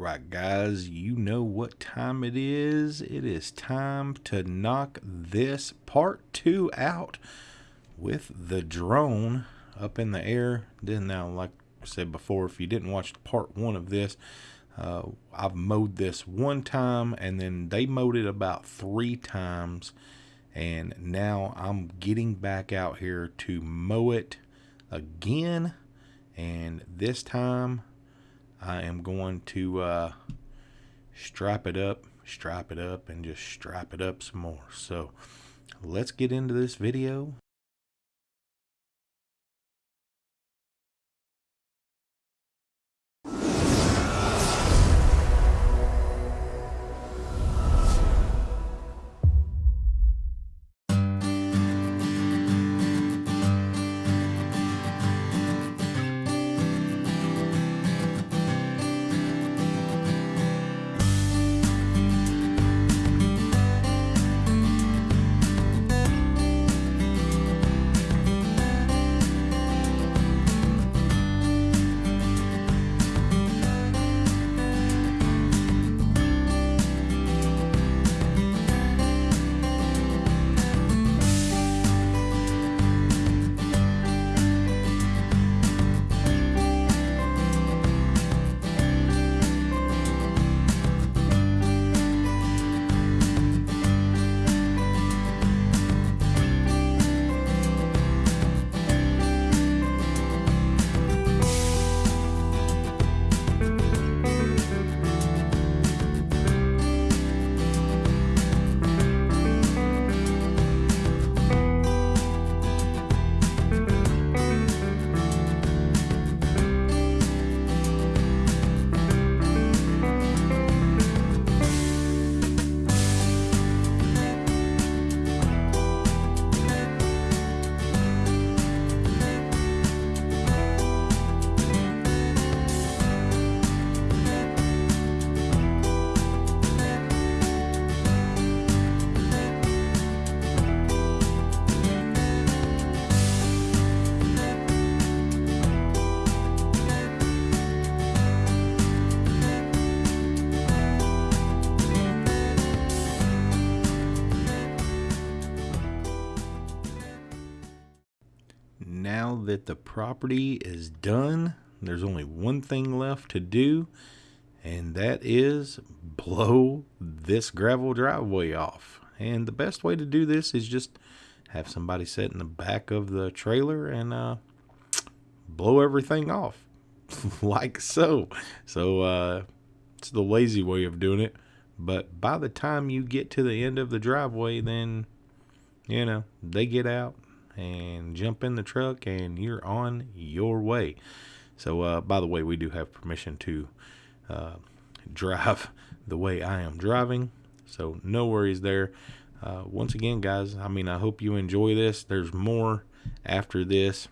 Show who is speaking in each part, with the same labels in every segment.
Speaker 1: right, guys, you know what time it is. It is time to knock this part two out with the drone up in the air. Then now, like I said before, if you didn't watch part one of this, uh, I've mowed this one time and then they mowed it about three times. And now I'm getting back out here to mow it again. And this time I am going to uh, strap it up, strap it up, and just strap it up some more. So let's get into this video. That the property is done, there's only one thing left to do, and that is blow this gravel driveway off. And the best way to do this is just have somebody sit in the back of the trailer and uh, blow everything off like so. So uh, it's the lazy way of doing it. But by the time you get to the end of the driveway, then, you know, they get out and jump in the truck and you're on your way. So, uh, by the way, we do have permission to uh, drive the way I am driving. So, no worries there. Uh, once again, guys, I mean, I hope you enjoy this. There's more after this.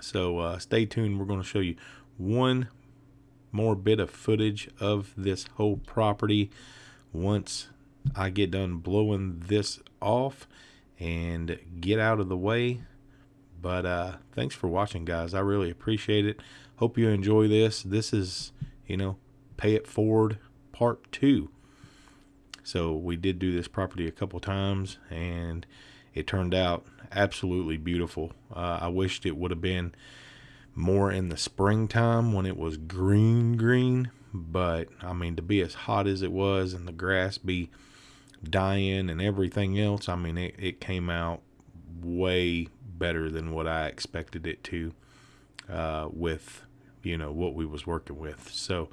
Speaker 1: So, uh, stay tuned. We're going to show you one more bit of footage of this whole property once I get done blowing this off and get out of the way. But uh, thanks for watching, guys. I really appreciate it. Hope you enjoy this. This is, you know, Pay It Forward Part 2. So we did do this property a couple times, and it turned out absolutely beautiful. Uh, I wished it would have been more in the springtime when it was green, green. But, I mean, to be as hot as it was and the grass be dying and everything else, I mean, it, it came out way better than what I expected it to uh, with, you know, what we was working with. So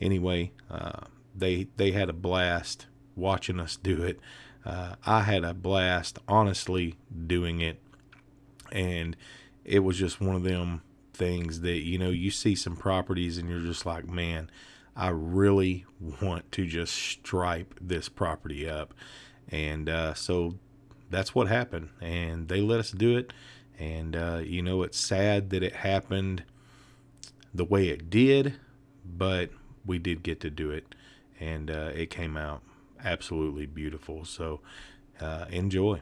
Speaker 1: anyway, uh, they, they had a blast watching us do it. Uh, I had a blast, honestly, doing it. And it was just one of them things that, you know, you see some properties and you're just like, man, I really want to just stripe this property up. And uh, so that's what happened. And they let us do it. And, uh, you know, it's sad that it happened the way it did, but we did get to do it. And uh, it came out absolutely beautiful. So uh, enjoy.